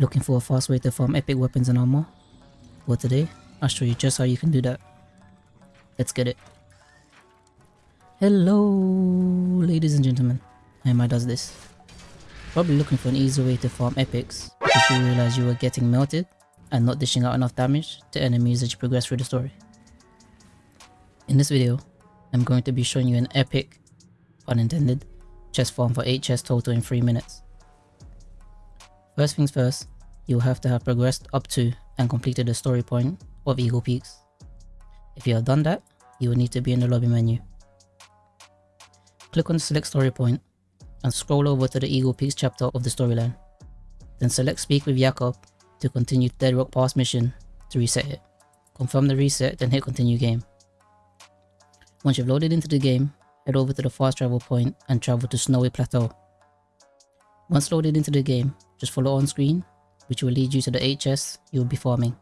Looking for a fast way to farm epic weapons and armor? Well today, I'll show you just how you can do that. Let's get it. Hello ladies and gentlemen, I does this. Probably looking for an easy way to farm epics because you realize you were getting melted and not dishing out enough damage to enemies as you progress through the story. In this video, I'm going to be showing you an epic, pun intended, chest farm for 8 chests total in 3 minutes. First things first, you'll have to have progressed up to and completed the story point of Eagle Peaks. If you have done that, you will need to be in the lobby menu. Click on select story point and scroll over to the Eagle Peaks chapter of the storyline. Then select speak with Jakob to continue Dead Rock Pass mission to reset it. Confirm the reset then hit continue game. Once you've loaded into the game, head over to the fast travel point and travel to Snowy Plateau. Once loaded into the game, just follow on screen, which will lead you to the 8 chests you will be farming.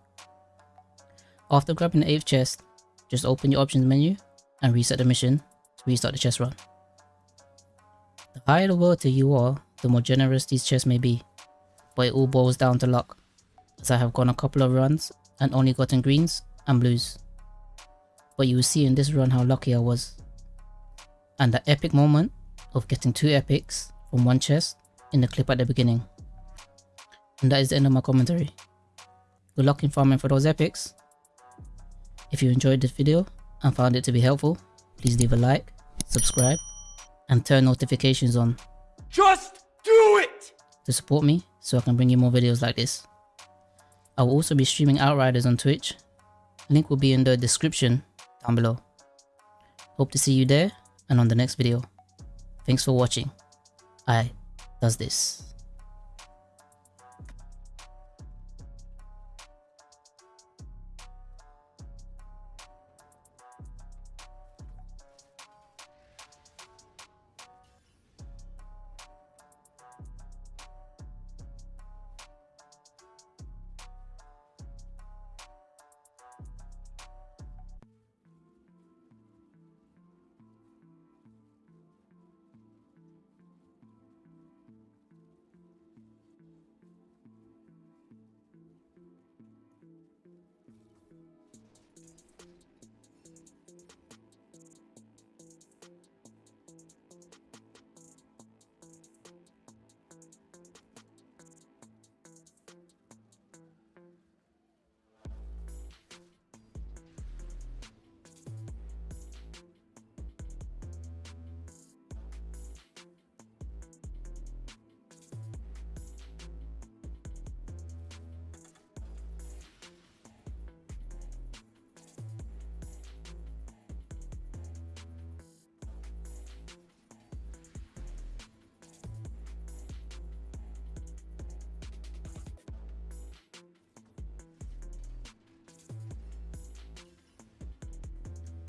After grabbing the 8th chest, just open your options menu and reset the mission to restart the chest run. The higher the world you are, the more generous these chests may be, but it all boils down to luck, as I have gone a couple of runs and only gotten greens and blues. But you will see in this run how lucky I was. And the epic moment of getting two epics from one chest in the clip at the beginning. And that is the end of my commentary. Good luck in farming for those epics. If you enjoyed this video and found it to be helpful, please leave a like, subscribe, and turn notifications on. Just do it! To support me so I can bring you more videos like this. I will also be streaming Outriders on Twitch. Link will be in the description down below. Hope to see you there and on the next video. Thanks for watching. I does this.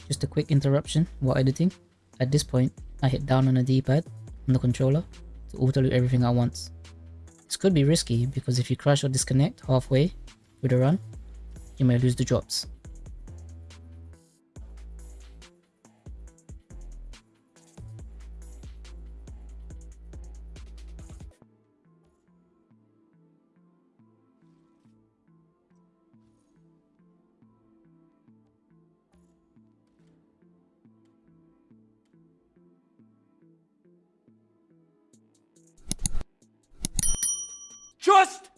Just a quick interruption while editing. At this point, I hit down on the D-pad on the controller to auto loot everything at once. This could be risky because if you crash or disconnect halfway with a run, you may lose the drops. It!